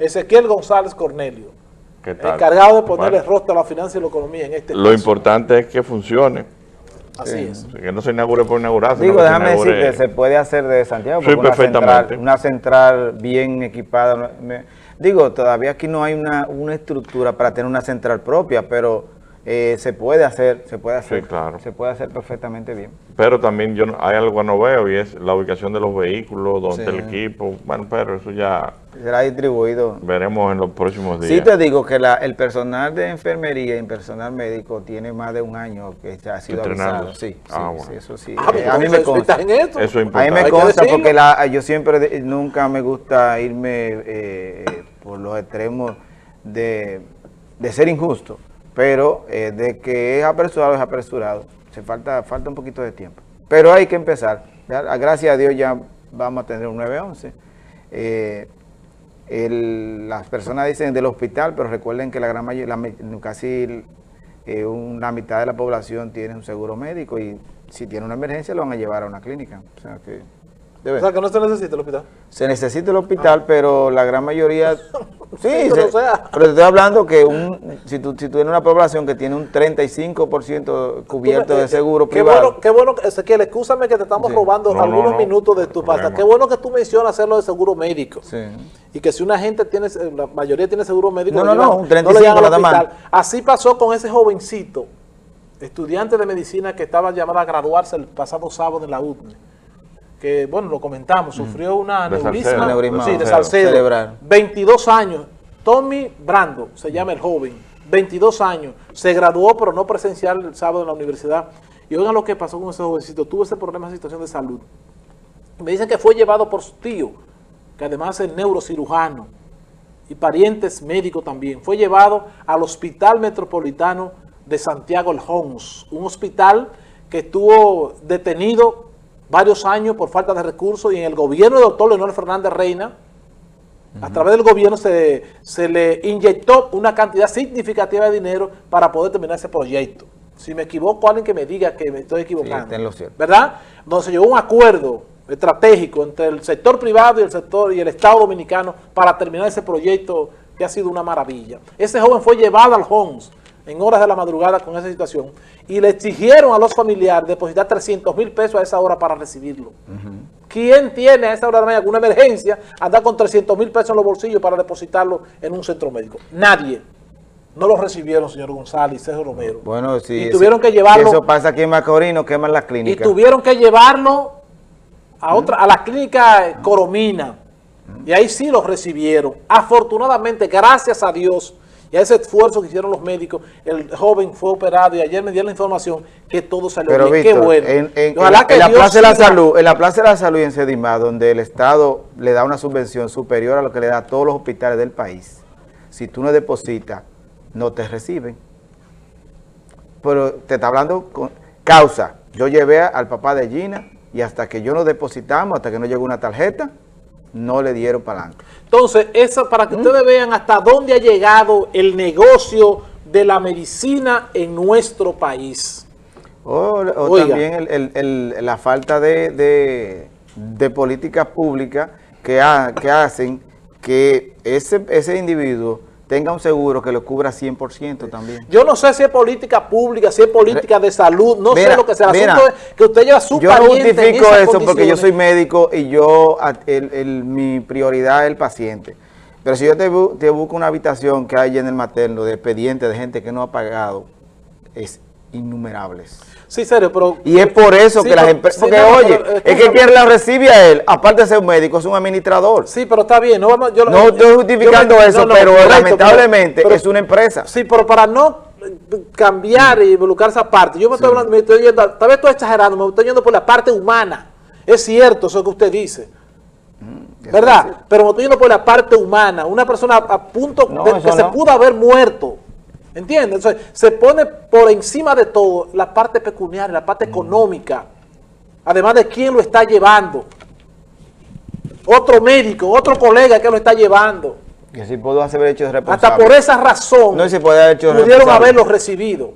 Ezequiel González Cornelio, ¿Qué tal? encargado de ponerle rostro a la finanza y la economía en este Lo caso. importante es que funcione. Así es. Que no se inaugure por inaugurar. sino Digo, déjame decir que se puede hacer de Santiago. Sí, porque una perfectamente. central, una central bien equipada. me- digo, todavía aquí no hay una, una estructura para tener una central propia, pero eh, se puede hacer, se puede hacer. Sí, claro. Se puede hacer perfectamente bien. Pero también yo no- hay algo que no veo y es la ubicación de los vehículos, donde Sí. el equipo. Bueno, pero eso ya Será distribuido. veremos en los próximos días. Sí te digo que la- el personal de enfermería y el personal médico tiene más de un año que ha sido avisado. Sí, sí, Ah, bueno. sí, eso sí. Ah, Eh, a mí me consta. ¿estás en esto? Eso es A mí importante. me consta porque la, yo siempre, nunca me gusta irme eh, por los extremos de, de ser injusto, pero eh, de que es apresurado, es apresurado. Se falta, falta un poquito de tiempo. Pero hay que empezar. Ya, Gracias a Dios ya vamos a tener un 911. Eh, el- las personas dicen del hospital, pero recuerden que la gran mayoría, la casi eh, una mitad de la población tiene un seguro médico y si tiene una emergencia lo van a llevar a una clínica. O sea que debe- O sea, que no se necesita el hospital. se necesita el hospital, pero la gran mayoría... Sí, pero se- o sea- pero te estoy hablando que un, si, tú, si tú tienes una población que tiene un 35% cubierto de seguro qué privado, Bueno, qué bueno, que- Ezequiel, escúchame que te estamos Sí. robando No, no, algunos no, minutos de tu problema. Qué bueno que tú mencionas hacerlo de seguro médico. Sí. Y que si una gente tiene, la mayoría tiene seguro médico, No, lo no, no, un lo 35 llevan al nada más. hospital. Así pasó con ese jovencito, estudiante de medicina que estaba llamado a graduarse el pasado sábado en la UTNE. Que, bueno, lo comentamos, sufrió una Salcedo. Aneurisma sí, de Salcedo. Salcedo. Cerebral. 22 años. Tommy Brando, se llama el joven, 22 años. Se graduó, pero no presencial el sábado en la universidad. Y oigan lo que pasó con ese jovencito. Tuvo ese problema de situación de salud. Me dicen que fue llevado por su tío, que además es neurocirujano y parientes médicos también. Fue llevado al Hospital Metropolitano de Santiago El Hons, un hospital que estuvo detenido varios años por falta de recursos y en el gobierno del doctor Leonel Fernández Reina, a través del gobierno se, se le inyectó una cantidad significativa de dinero para poder terminar ese proyecto. Si me equivoco, alguien que me diga que me estoy equivocando. lo cierto. ¿Verdad? Donde se llegó un acuerdo estratégico entre el sector privado y el sector y el Estado dominicano para terminar ese proyecto que ha sido una maravilla. Ese joven fue llevado al HOMS en horas de la madrugada con esa situación y le exigieron a los familiares depositar 300 mil pesos a esa hora para recibirlo. ¿Quién tiene a esa hora de la mañana alguna emergencia andar con 300 mil pesos en los bolsillos para depositarlo en un centro médico? Nadie. No lo recibieron, señor González y Sergio Romero. Bueno, sí. Y ese- tuvieron que llevarlo- Eso pasa aquí en Macorís, no queman las y clínicas. tuvieron que llevarlo a otra a la clínica Coromina y ahí sí los recibieron afortunadamente gracias a Dios y a ese esfuerzo que hicieron los médicos el joven fue operado y ayer me dieron la información que todo salió Pero bien Víctor, qué bueno en, en- Ojalá en- que en la Dios Plaza de la Salud, en la Plaza de la Salud y en Sedimá, donde el Estado le da una subvención superior a lo que le da a todos los hospitales del país, si tú no depositas, no te reciben. Pero te está hablando con causa. Yo llevé al papá de Gina y hasta que yo no depositamos, hasta que no llegó una tarjeta, no le dieron adelante. entonces eso para ¿Mm? que ustedes vean hasta dónde ha llegado el negocio de la medicina en nuestro país O, también el- el- el- la falta de, de, de políticas públicas que, ha- que hacen que ese, ese individuo tenga un seguro que lo cubra 100% también. Yo no sé si es política pública, si es política de salud, no sé lo que sea. El mira, asunto es que usted lleva su Yo no justifico eso porque yo soy médico y yo, a- el- el- mi prioridad es el paciente. Pero si yo te, bu- te busco una habitación que hay en el materno de expedientes de gente que no ha pagado, es innumerables. Sí, serio, pero... Y es por eso Sí, que las empresas... sí, Porque, no, oye, pero, es que quien la recibe a él, aparte de ser un médico, es un administrador. Sí, pero está bien. No, vamos, yo, No estoy justificando yo- eso, no, no, pero correcto, lamentablemente pero- es una empresa. Sí, pero para no eh, cambiar y involucrar esa parte, yo me estoy hablando, me estoy yendo, tal vez estoy exagerando, me estoy yendo por la parte humana. Es cierto eso que usted dice. Eso ¿Verdad? Pero me estoy yendo por la parte humana. Una persona a punto de que se pudo haber muerto. ¿Entiendes? Entonces, se pone por encima de todo la parte pecuniaria, la Mm. parte económica. Además de quién lo está llevando. Otro médico, otro colega que lo está llevando. Que si puedo haber hecho responsable. Hasta por esa razón No se puede haber hecho pudieron haberlo recibido.